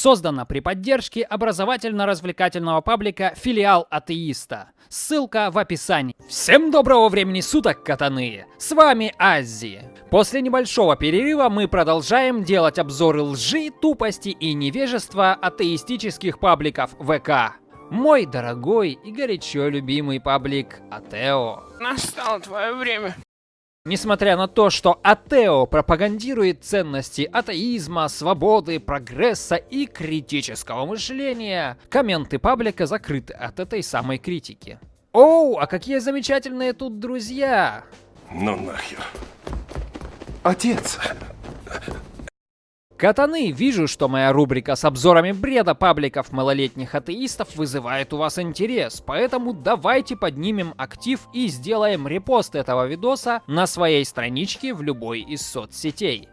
Создана при поддержке образовательно-развлекательного паблика «Филиал атеиста». Ссылка в описании. Всем доброго времени суток, катаны! С вами Аззи. После небольшого перерыва мы продолжаем делать обзоры лжи, тупости и невежества атеистических пабликов ВК. Мой дорогой и горячо любимый паблик Атео. Настало твое время. Несмотря на то, что Атео пропагандирует ценности атеизма, свободы, прогресса и критического мышления, комменты паблика закрыты от этой самой критики. Оу, а какие замечательные тут друзья! Ну нахер. Отец, Катаны, вижу, что моя рубрика с обзорами бреда пабликов малолетних атеистов вызывает у вас интерес, поэтому давайте поднимем актив и сделаем репост этого видоса на своей страничке в любой из соцсетей.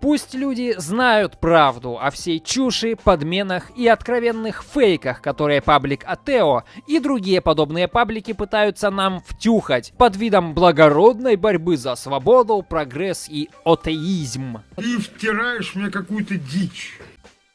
Пусть люди знают правду о всей чуши, подменах и откровенных фейках, которые паблик Атео и другие подобные паблики пытаются нам втюхать под видом благородной борьбы за свободу, прогресс и атеизм. Ты втираешь мне какую-то дичь.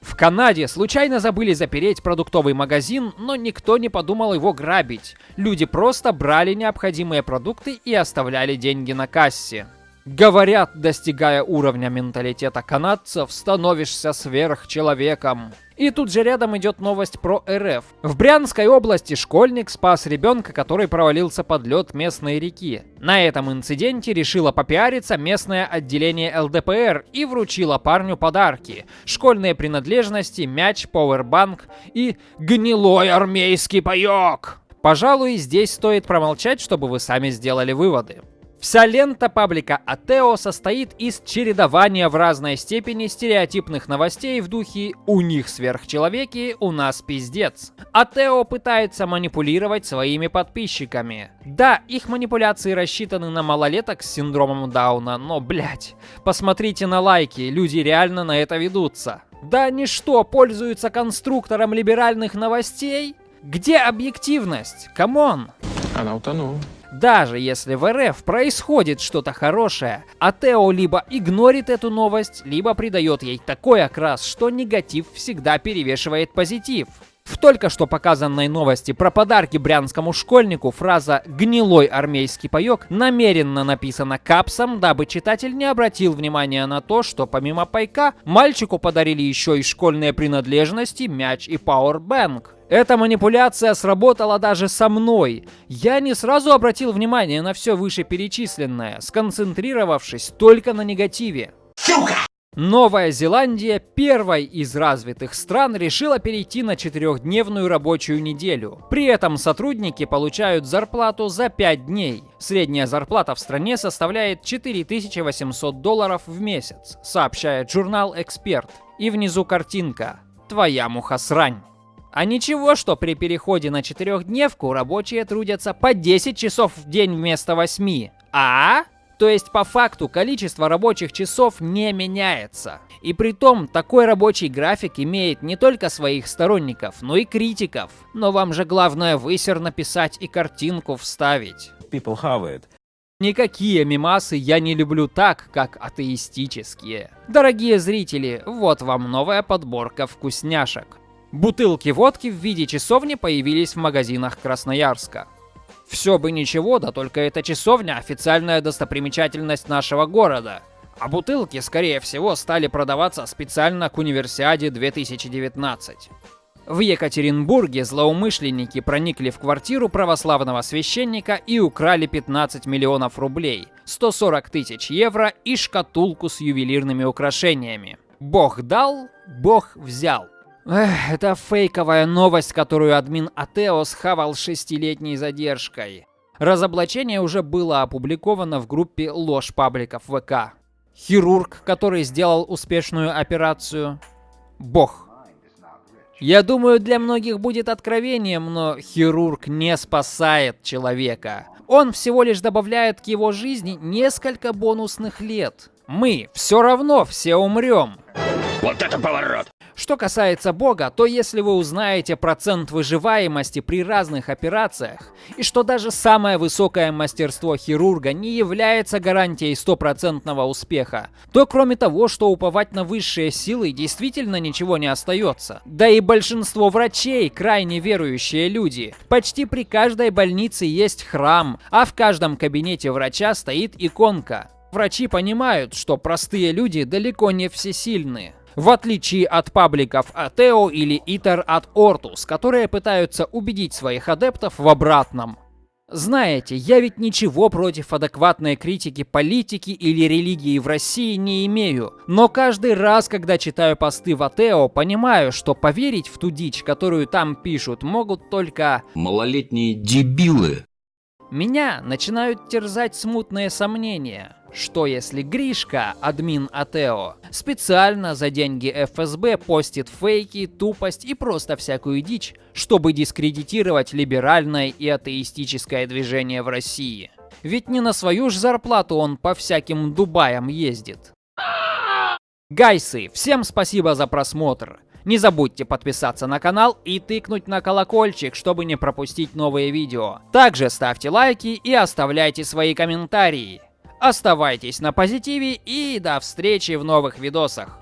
В Канаде случайно забыли запереть продуктовый магазин, но никто не подумал его грабить. Люди просто брали необходимые продукты и оставляли деньги на кассе. Говорят, достигая уровня менталитета канадцев, становишься сверхчеловеком. И тут же рядом идет новость про РФ. В Брянской области школьник спас ребенка, который провалился под лед местной реки. На этом инциденте решило попиариться местное отделение ЛДПР и вручило парню подарки. Школьные принадлежности, мяч, пауэрбанк и гнилой армейский паёк. Пожалуй, здесь стоит промолчать, чтобы вы сами сделали выводы. Вся лента паблика Атео состоит из чередования в разной степени стереотипных новостей в духе «у них сверхчеловеки, у нас пиздец». Атео пытается манипулировать своими подписчиками. Да, их манипуляции рассчитаны на малолеток с синдромом Дауна, но, блять, посмотрите на лайки, люди реально на это ведутся. Да они что, пользуются конструктором либеральных новостей? Где объективность? Come on! Она утонула. Даже если в РФ происходит что-то хорошее, Атео либо игнорит эту новость, либо придает ей такой окрас, что негатив всегда перевешивает позитив. В только что показанной новости про подарки брянскому школьнику фраза «гнилой армейский паёк» намеренно написана капсом, дабы читатель не обратил внимания на то, что помимо пайка мальчику подарили еще и школьные принадлежности, мяч и пауэрбэнк. Эта манипуляция сработала даже со мной. Я не сразу обратил внимание на все вышеперечисленное, сконцентрировавшись только на негативе. Сука! Новая Зеландия, первой из развитых стран, решила перейти на четырехдневную рабочую неделю. При этом сотрудники получают зарплату за 5 дней. Средняя зарплата в стране составляет 4800 долларов в месяц, сообщает журнал «Эксперт». И внизу картинка «Твоя мухосрань». А ничего, что при переходе на четырехдневку рабочие трудятся по 10 часов в день вместо 8. А? То есть по факту количество рабочих часов не меняется. И при том такой рабочий график имеет не только своих сторонников, но и критиков. Но вам же главное высер написать и картинку вставить. People have it. Никакие мимасы я не люблю так, как атеистические. Дорогие зрители, вот вам новая подборка вкусняшек. Бутылки водки в виде часовни появились в магазинах Красноярска. Все бы ничего, да только эта часовня официальная достопримечательность нашего города. А бутылки, скорее всего, стали продаваться специально к Универсиаде 2019. В Екатеринбурге злоумышленники проникли в квартиру православного священника и украли 15 миллионов рублей, 140 тысяч евро и шкатулку с ювелирными украшениями. Бог дал, Бог взял. Эх, это фейковая новость, которую админ Атео схавал шестилетней задержкой. Разоблачение уже было опубликовано в группе ложь пабликов ВК. Хирург, который сделал успешную операцию. Бог. Я думаю, для многих будет откровением, но хирург не спасает человека. Он всего лишь добавляет к его жизни несколько бонусных лет. Мы все равно все умрем. вот это поворот! Что касается Бога, то если вы узнаете процент выживаемости при разных операциях, и что даже самое высокое мастерство хирурга не является гарантией стопроцентного успеха, то кроме того, что уповать на высшие силы действительно ничего не остается. Да и большинство врачей крайне верующие люди. Почти при каждой больнице есть храм, а в каждом кабинете врача стоит иконка. Врачи понимают, что простые люди далеко не всесильны. В отличие от пабликов Атео или Итер от Ортус, которые пытаются убедить своих адептов в обратном. Знаете, я ведь ничего против адекватной критики политики или религии в России не имею. Но каждый раз, когда читаю посты в Атео, понимаю, что поверить в ту дичь, которую там пишут, могут только... Малолетние дебилы. Меня начинают терзать смутные сомнения. Что если Гришка, админ Атео, специально за деньги ФСБ постит фейки, тупость и просто всякую дичь, чтобы дискредитировать либеральное и атеистическое движение в России? Ведь не на свою ж зарплату он по всяким Дубаям ездит. Гайсы, всем спасибо за просмотр. Не забудьте подписаться на канал и тыкнуть на колокольчик, чтобы не пропустить новые видео. Также ставьте лайки и оставляйте свои комментарии. Оставайтесь на позитиве и до встречи в новых видосах.